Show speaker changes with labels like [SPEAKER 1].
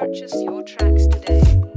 [SPEAKER 1] purchase your tracks today.